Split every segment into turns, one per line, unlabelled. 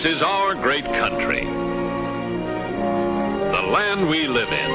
This is our great country. The land we live in.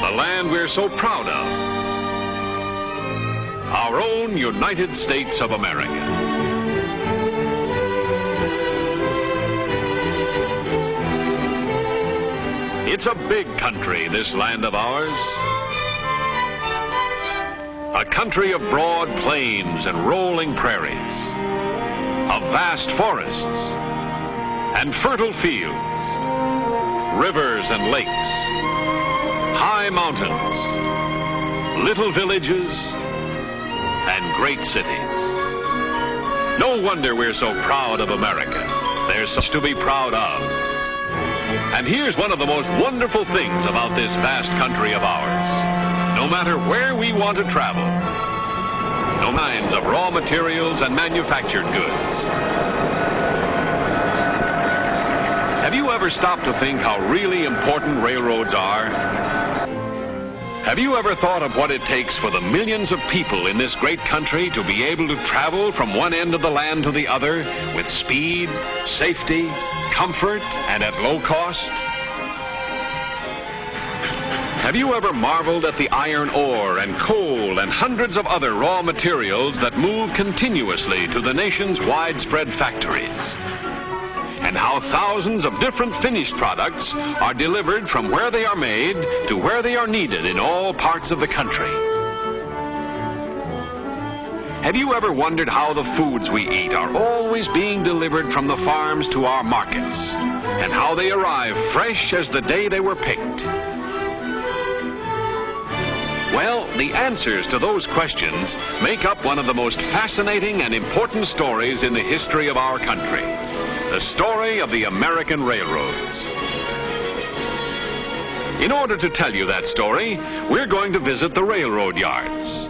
The land we're so proud of. Our own United States of America. It's a big country, this land of ours. A country of broad plains and rolling prairies, of vast forests and fertile fields, rivers and lakes, high mountains, little villages, and great cities. No wonder we're so proud of America. There's such to be proud of. And here's one of the most wonderful things about this vast country of ours. No matter where we want to travel, no kinds of raw materials and manufactured goods. Have you ever stopped to think how really important railroads are? Have you ever thought of what it takes for the millions of people in this great country to be able to travel from one end of the land to the other with speed, safety, comfort, and at low cost? Have you ever marveled at the iron ore and coal and hundreds of other raw materials that move continuously to the nation's widespread factories? And how thousands of different finished products are delivered from where they are made to where they are needed in all parts of the country? Have you ever wondered how the foods we eat are always being delivered from the farms to our markets? And how they arrive fresh as the day they were picked? Well, the answers to those questions make up one of the most fascinating and important stories in the history of our country. The story of the American railroads. In order to tell you that story, we're going to visit the railroad yards.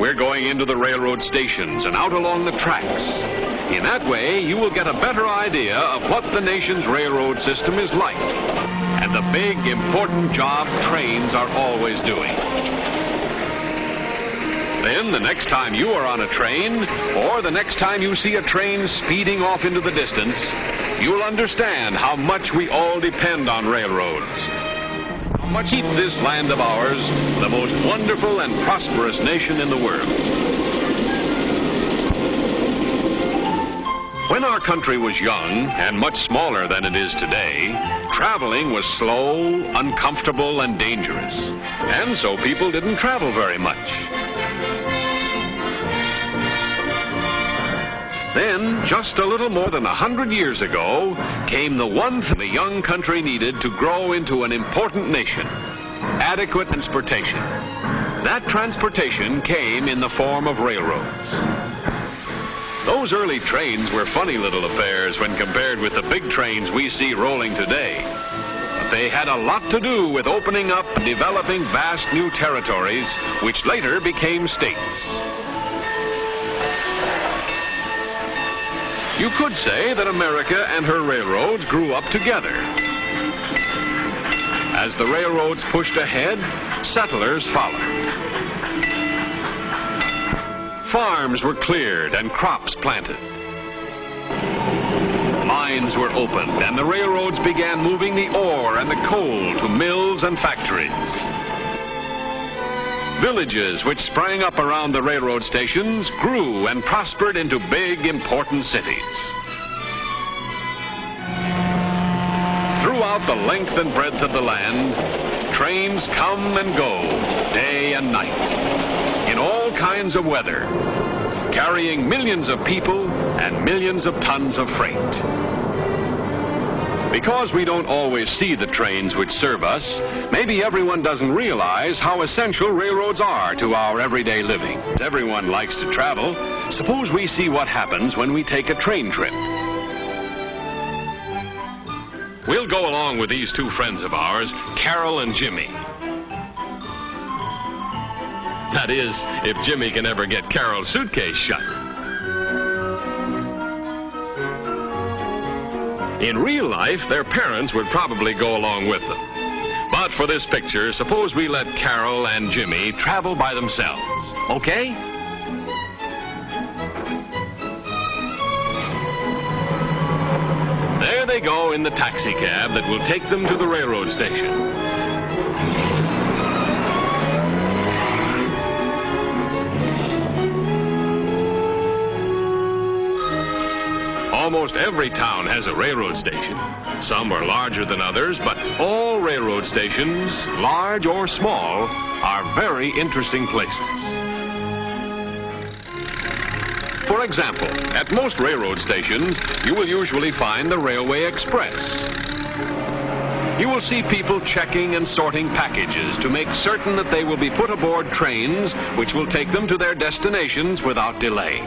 We're going into the railroad stations and out along the tracks. In that way, you will get a better idea of what the nation's railroad system is like and the big, important job trains are always doing. Then, the next time you are on a train, or the next time you see a train speeding off into the distance, you'll understand how much we all depend on railroads How much keep this land of ours the most wonderful and prosperous nation in the world. When our country was young and much smaller than it is today, traveling was slow, uncomfortable, and dangerous. And so people didn't travel very much. Then, just a little more than a hundred years ago, came the one thing the young country needed to grow into an important nation, adequate transportation. That transportation came in the form of railroads. Those early trains were funny little affairs when compared with the big trains we see rolling today. But they had a lot to do with opening up and developing vast new territories, which later became states. You could say that America and her railroads grew up together. As the railroads pushed ahead, settlers followed. Farms were cleared and crops planted. Mines were opened and the railroads began moving the ore and the coal to mills and factories. Villages which sprang up around the railroad stations grew and prospered into big, important cities. Throughout the length and breadth of the land, trains come and go, day and night, kinds of weather, carrying millions of people and millions of tons of freight. Because we don't always see the trains which serve us, maybe everyone doesn't realize how essential railroads are to our everyday living. Everyone likes to travel. Suppose we see what happens when we take a train trip. We'll go along with these two friends of ours, Carol and Jimmy. That is, if Jimmy can ever get Carol's suitcase shut. In real life, their parents would probably go along with them. But for this picture, suppose we let Carol and Jimmy travel by themselves, okay? There they go in the taxi cab that will take them to the railroad station. Almost every town has a railroad station. Some are larger than others, but all railroad stations, large or small, are very interesting places. For example, at most railroad stations, you will usually find the Railway Express. You will see people checking and sorting packages to make certain that they will be put aboard trains which will take them to their destinations without delay.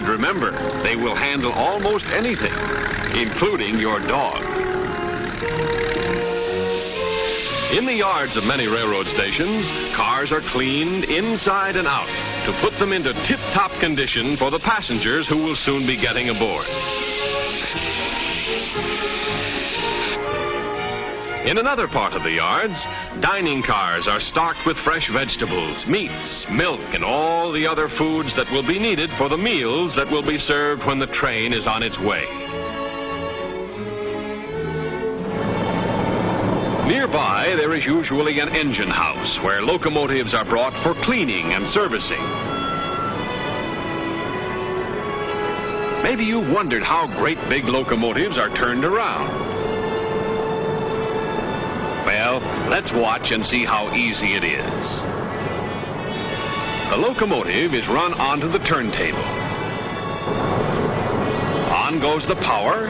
And remember, they will handle almost anything, including your dog. In the yards of many railroad stations, cars are cleaned inside and out to put them into tip-top condition for the passengers who will soon be getting aboard. In another part of the yards, dining cars are stocked with fresh vegetables, meats, milk, and all the other foods that will be needed for the meals that will be served when the train is on its way. Nearby, there is usually an engine house where locomotives are brought for cleaning and servicing. Maybe you've wondered how great big locomotives are turned around. Let's watch and see how easy it is. The locomotive is run onto the turntable. On goes the power,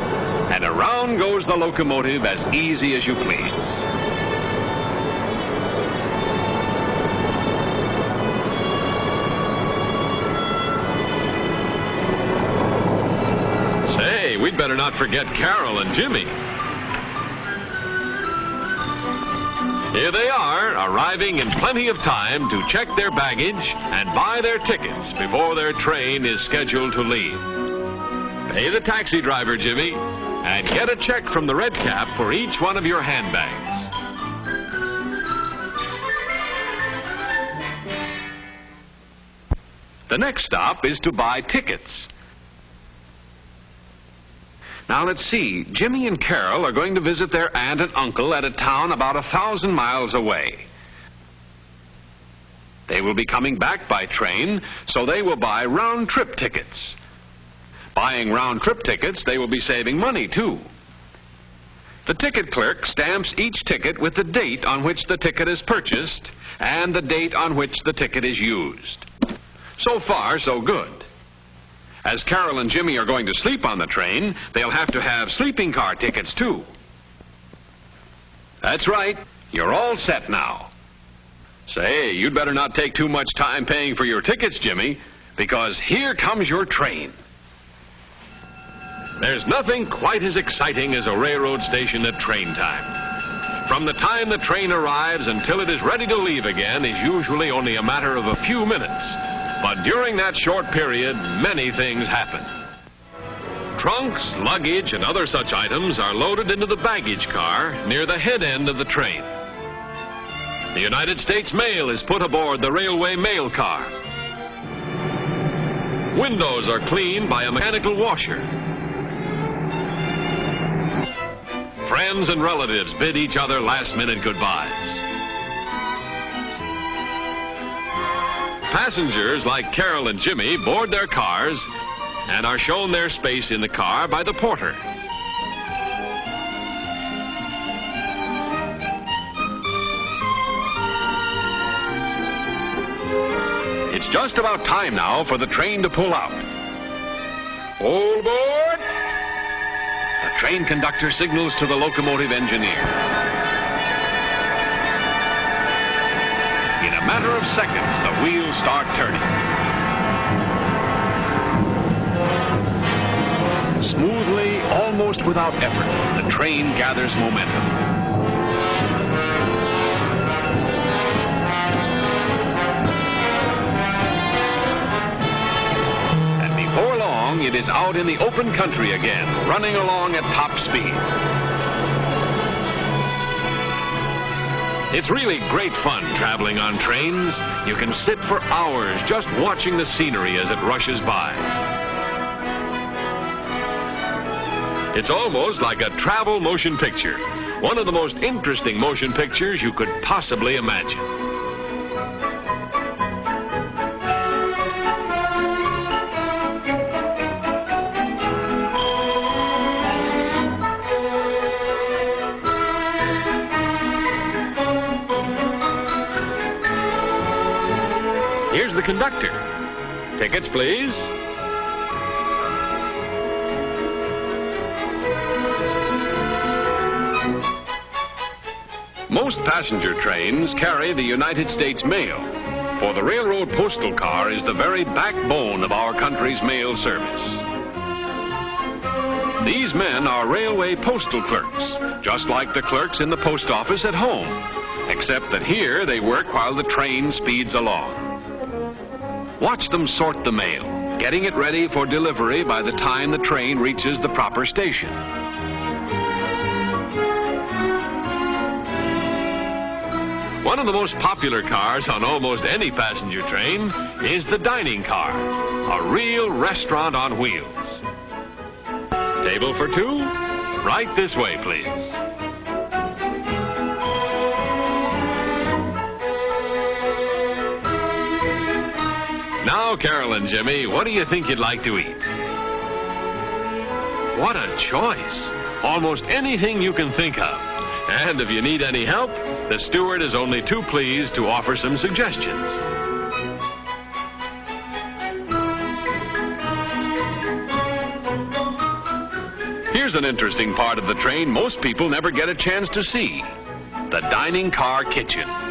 and around goes the locomotive as easy as you please. Say, we'd better not forget Carol and Jimmy. Here they are, arriving in plenty of time to check their baggage and buy their tickets before their train is scheduled to leave. Pay the taxi driver, Jimmy, and get a check from the red cap for each one of your handbags. The next stop is to buy tickets. Now let's see. Jimmy and Carol are going to visit their aunt and uncle at a town about a thousand miles away. They will be coming back by train, so they will buy round-trip tickets. Buying round-trip tickets, they will be saving money, too. The ticket clerk stamps each ticket with the date on which the ticket is purchased and the date on which the ticket is used. So far, so good. As Carol and Jimmy are going to sleep on the train, they'll have to have sleeping car tickets, too. That's right. You're all set now. Say, you'd better not take too much time paying for your tickets, Jimmy, because here comes your train. There's nothing quite as exciting as a railroad station at train time. From the time the train arrives until it is ready to leave again is usually only a matter of a few minutes. But during that short period, many things happen. Trunks, luggage, and other such items are loaded into the baggage car near the head end of the train. The United States mail is put aboard the railway mail car. Windows are cleaned by a mechanical washer. Friends and relatives bid each other last-minute goodbyes. Passengers like Carol and Jimmy board their cars and are shown their space in the car by the porter. It's just about time now for the train to pull out. All aboard! The train conductor signals to the locomotive engineer. Matter of seconds, the wheels start turning. Smoothly, almost without effort, the train gathers momentum. And before long, it is out in the open country again, running along at top speed. It's really great fun traveling on trains. You can sit for hours just watching the scenery as it rushes by. It's almost like a travel motion picture. One of the most interesting motion pictures you could possibly imagine. The conductor. Tickets, please. Most passenger trains carry the United States mail, for the railroad postal car is the very backbone of our country's mail service. These men are railway postal clerks, just like the clerks in the post office at home, except that here they work while the train speeds along. Watch them sort the mail, getting it ready for delivery by the time the train reaches the proper station. One of the most popular cars on almost any passenger train is the dining car, a real restaurant on wheels. Table for two? Right this way, please. Now, Carol and Jimmy, what do you think you'd like to eat? What a choice! Almost anything you can think of. And if you need any help, the steward is only too pleased to offer some suggestions. Here's an interesting part of the train most people never get a chance to see. The dining car kitchen.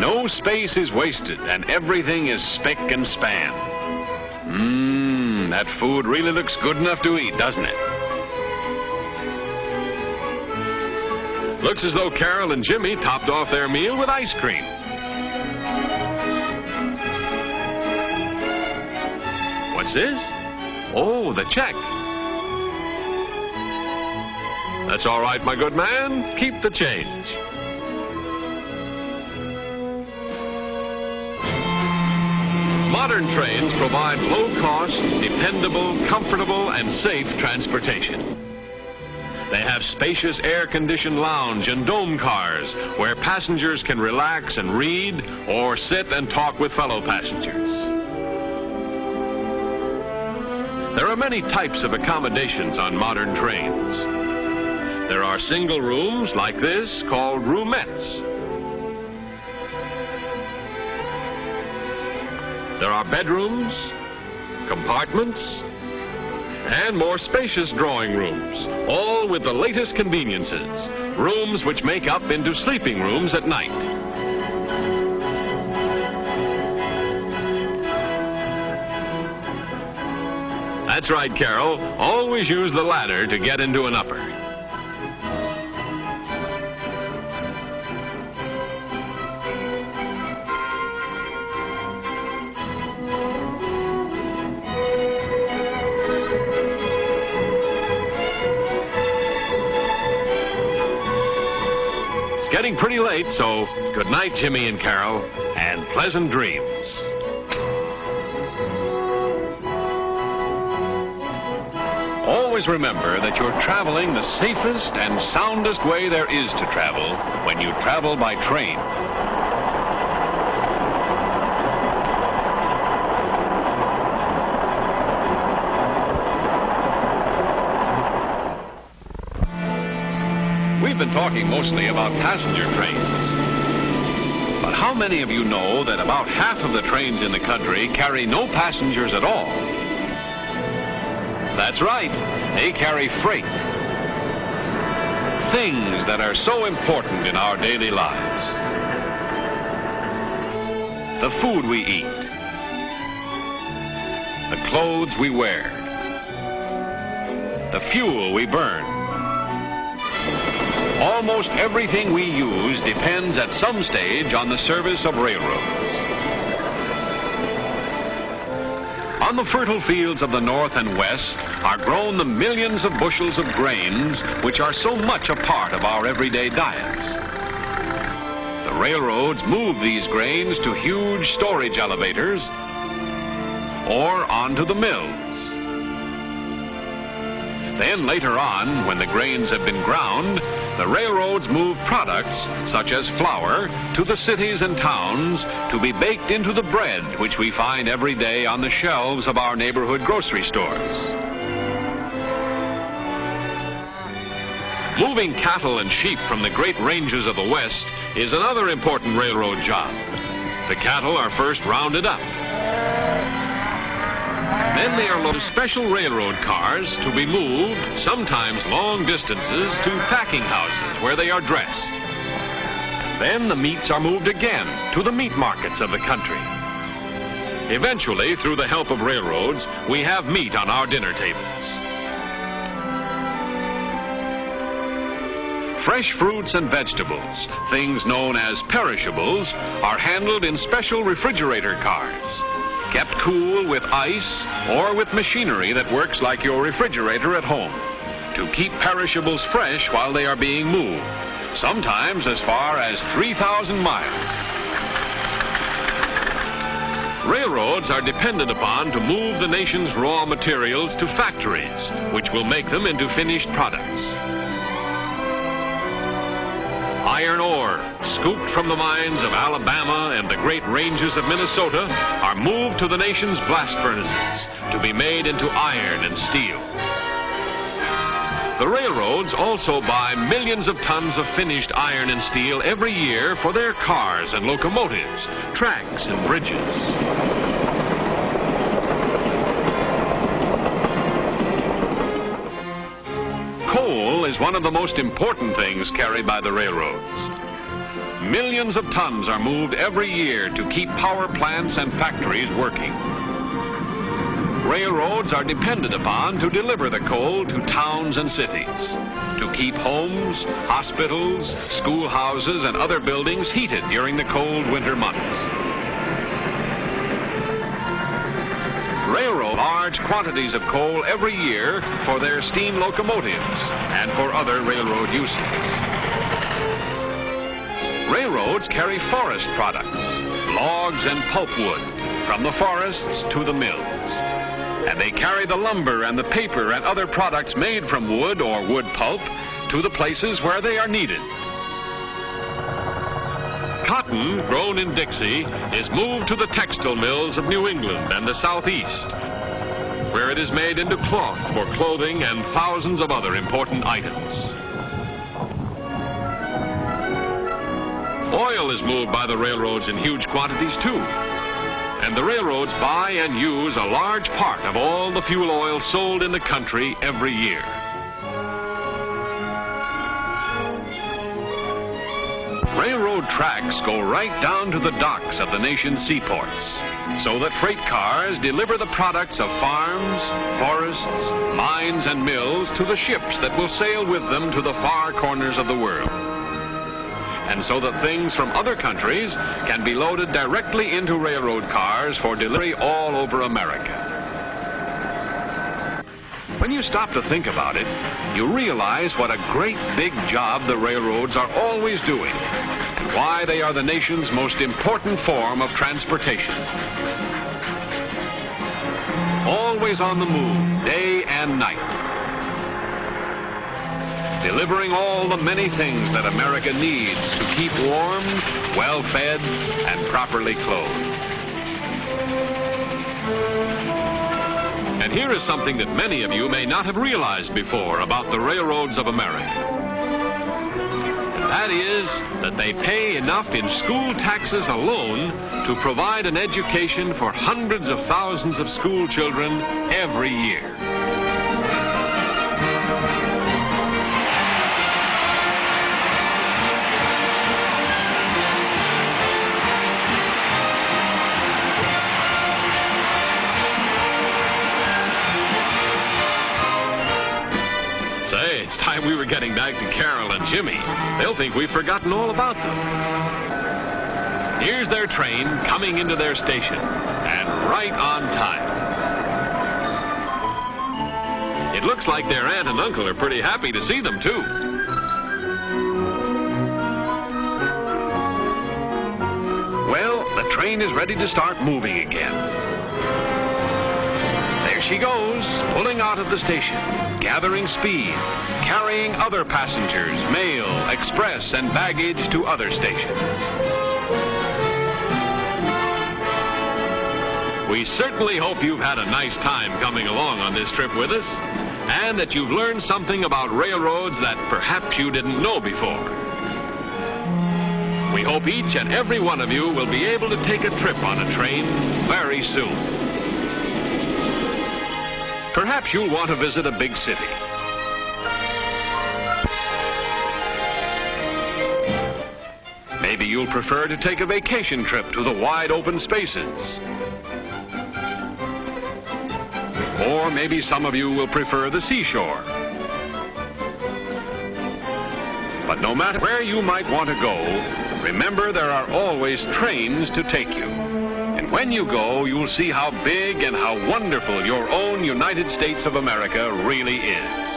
No space is wasted and everything is spick and span. Mmm, that food really looks good enough to eat, doesn't it? Looks as though Carol and Jimmy topped off their meal with ice cream. What's this? Oh, the check. That's all right, my good man. Keep the change. Modern trains provide low-cost, dependable, comfortable, and safe transportation. They have spacious air-conditioned lounge and dome cars where passengers can relax and read or sit and talk with fellow passengers. There are many types of accommodations on modern trains. There are single rooms like this called roomettes. There are bedrooms, compartments, and more spacious drawing rooms, all with the latest conveniences, rooms which make up into sleeping rooms at night. That's right, Carol. Always use the ladder to get into an upper. Pretty late, so good night, Jimmy and Carol, and pleasant dreams. Always remember that you're traveling the safest and soundest way there is to travel when you travel by train. Talking mostly about passenger trains. But how many of you know that about half of the trains in the country carry no passengers at all? That's right, they carry freight. Things that are so important in our daily lives. The food we eat. The clothes we wear. The fuel we burn. Almost everything we use depends at some stage on the service of railroads. On the fertile fields of the North and West are grown the millions of bushels of grains which are so much a part of our everyday diets. The railroads move these grains to huge storage elevators or onto the mills. Then later on, when the grains have been ground, the railroads move products, such as flour, to the cities and towns to be baked into the bread which we find every day on the shelves of our neighborhood grocery stores. Moving cattle and sheep from the great ranges of the West is another important railroad job. The cattle are first rounded up. Then they are loaded special railroad cars to be moved, sometimes long distances, to packing houses where they are dressed. Then the meats are moved again to the meat markets of the country. Eventually, through the help of railroads, we have meat on our dinner tables. Fresh fruits and vegetables, things known as perishables, are handled in special refrigerator cars, kept cool with ice or with machinery that works like your refrigerator at home, to keep perishables fresh while they are being moved, sometimes as far as 3,000 miles. Railroads are depended upon to move the nation's raw materials to factories, which will make them into finished products. Iron ore, scooped from the mines of Alabama and the great ranges of Minnesota, are moved to the nation's blast furnaces to be made into iron and steel. The railroads also buy millions of tons of finished iron and steel every year for their cars and locomotives, tracks and bridges. Coal is one of the most important things carried by the railroads. Millions of tons are moved every year to keep power plants and factories working. Railroads are depended upon to deliver the coal to towns and cities, to keep homes, hospitals, schoolhouses, and other buildings heated during the cold winter months. Large quantities of coal every year for their steam locomotives and for other railroad uses. Railroads carry forest products, logs and pulpwood, from the forests to the mills. And they carry the lumber and the paper and other products made from wood or wood pulp to the places where they are needed. Cotton, grown in Dixie, is moved to the textile mills of New England and the Southeast, where it is made into cloth for clothing and thousands of other important items. Oil is moved by the railroads in huge quantities, too. And the railroads buy and use a large part of all the fuel oil sold in the country every year. Railroad tracks go right down to the docks of the nation's seaports, so that freight cars deliver the products of farms, forests, mines, and mills to the ships that will sail with them to the far corners of the world. And so that things from other countries can be loaded directly into railroad cars for delivery all over America. When you stop to think about it, you realize what a great big job the railroads are always doing why they are the nation's most important form of transportation. Always on the move, day and night. Delivering all the many things that America needs to keep warm, well-fed, and properly clothed. And here is something that many of you may not have realized before about the railroads of America. That is that they pay enough in school taxes alone to provide an education for hundreds of thousands of school children every year. We were getting back to Carol and Jimmy. They'll think we've forgotten all about them. Here's their train coming into their station, and right on time. It looks like their aunt and uncle are pretty happy to see them, too. Well, the train is ready to start moving again. There she goes, pulling out of the station, gathering speed, carrying other passengers, mail, express, and baggage to other stations. We certainly hope you've had a nice time coming along on this trip with us, and that you've learned something about railroads that perhaps you didn't know before. We hope each and every one of you will be able to take a trip on a train very soon. Perhaps you'll want to visit a big city. Maybe you'll prefer to take a vacation trip to the wide open spaces. Or maybe some of you will prefer the seashore. But no matter where you might want to go, remember there are always trains to take you. When you go, you'll see how big and how wonderful your own United States of America really is.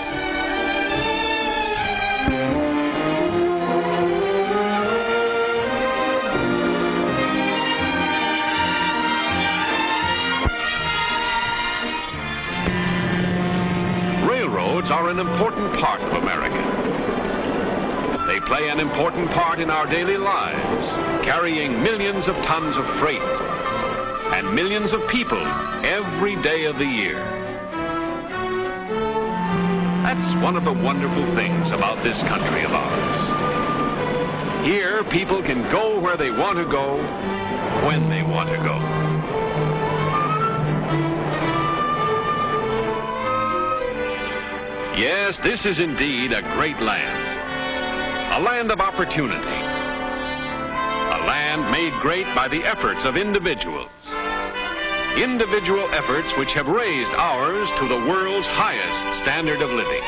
Railroads are an important part of America. They play an important part in our daily lives, carrying millions of tons of freight and millions of people every day of the year. That's one of the wonderful things about this country of ours. Here, people can go where they want to go, when they want to go. Yes, this is indeed a great land. A land of opportunity. A land made great by the efforts of individuals. Individual efforts which have raised ours to the world's highest standard of living.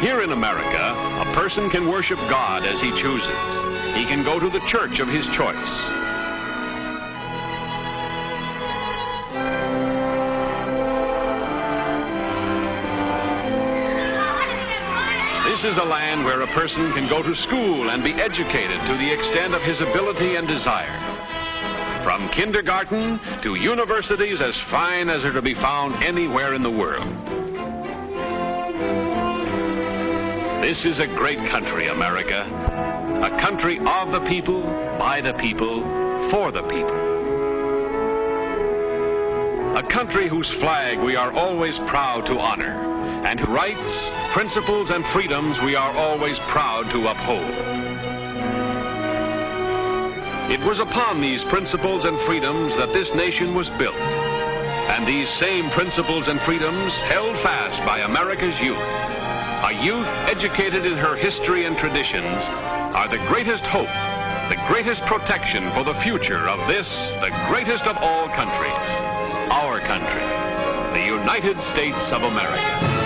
Here in America, a person can worship God as he chooses. He can go to the church of his choice. This is a land where a person can go to school and be educated to the extent of his ability and desire. From kindergarten to universities as fine as are to be found anywhere in the world. This is a great country, America. A country of the people, by the people, for the people. A country whose flag we are always proud to honor and whose rights, principles, and freedoms we are always proud to uphold. It was upon these principles and freedoms that this nation was built, and these same principles and freedoms held fast by America's youth. A youth educated in her history and traditions are the greatest hope, the greatest protection for the future of this, the greatest of all countries, our country, the United States of America.